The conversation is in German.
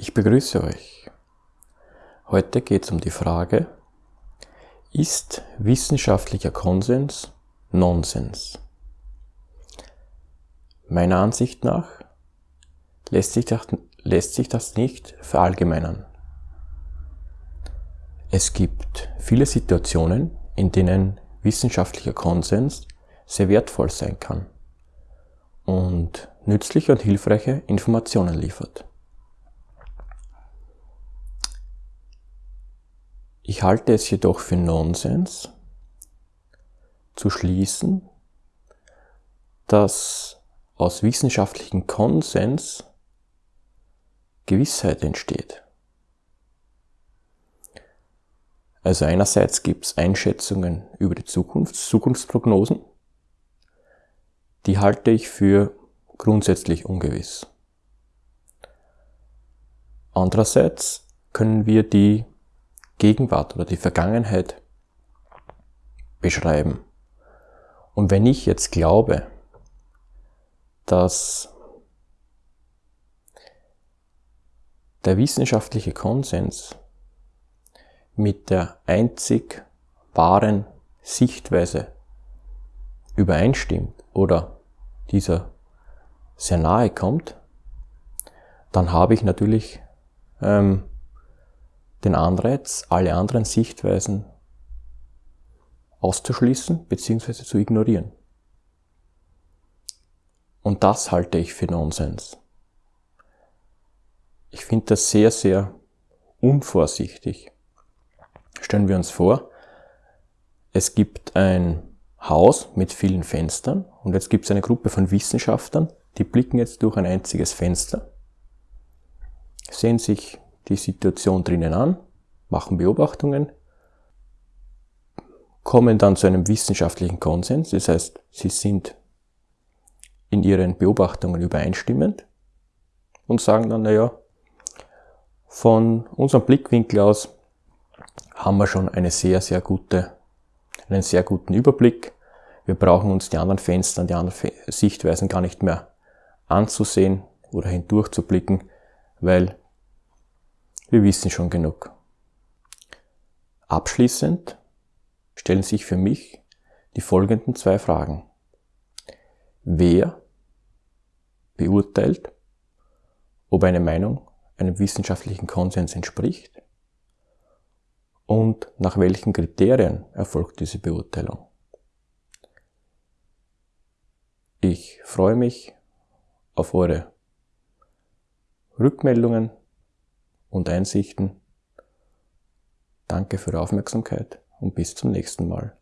Ich begrüße euch. Heute geht es um die Frage, ist wissenschaftlicher Konsens Nonsens? Meiner Ansicht nach lässt sich das, lässt sich das nicht verallgemeinern. Es gibt viele Situationen, in denen wissenschaftlicher Konsens sehr wertvoll sein kann und nützliche und hilfreiche Informationen liefert. Ich halte es jedoch für Nonsens zu schließen, dass aus wissenschaftlichem Konsens Gewissheit entsteht. Also einerseits gibt es Einschätzungen über die Zukunft, Zukunftsprognosen, die halte ich für grundsätzlich ungewiss. Andererseits können wir die Gegenwart oder die Vergangenheit beschreiben. Und wenn ich jetzt glaube, dass der wissenschaftliche Konsens mit der einzig wahren Sichtweise übereinstimmt oder dieser sehr nahe kommt, dann habe ich natürlich ähm, den Anreiz, alle anderen Sichtweisen auszuschließen bzw. zu ignorieren. Und das halte ich für Nonsens. Ich finde das sehr, sehr unvorsichtig. Stellen wir uns vor, es gibt ein Haus mit vielen Fenstern und jetzt gibt es eine Gruppe von Wissenschaftlern, die blicken jetzt durch ein einziges Fenster, sehen sich die Situation drinnen an, machen Beobachtungen, kommen dann zu einem wissenschaftlichen Konsens, das heißt, sie sind in ihren Beobachtungen übereinstimmend und sagen dann, naja, von unserem Blickwinkel aus haben wir schon eine sehr, sehr gute, einen sehr guten Überblick. Wir brauchen uns die anderen Fenster, die anderen Sichtweisen gar nicht mehr anzusehen oder hindurchzublicken, weil wir wissen schon genug. Abschließend stellen sich für mich die folgenden zwei Fragen. Wer beurteilt, ob eine Meinung einem wissenschaftlichen Konsens entspricht und nach welchen Kriterien erfolgt diese Beurteilung? Ich freue mich auf eure Rückmeldungen und Einsichten. Danke für die Aufmerksamkeit und bis zum nächsten Mal.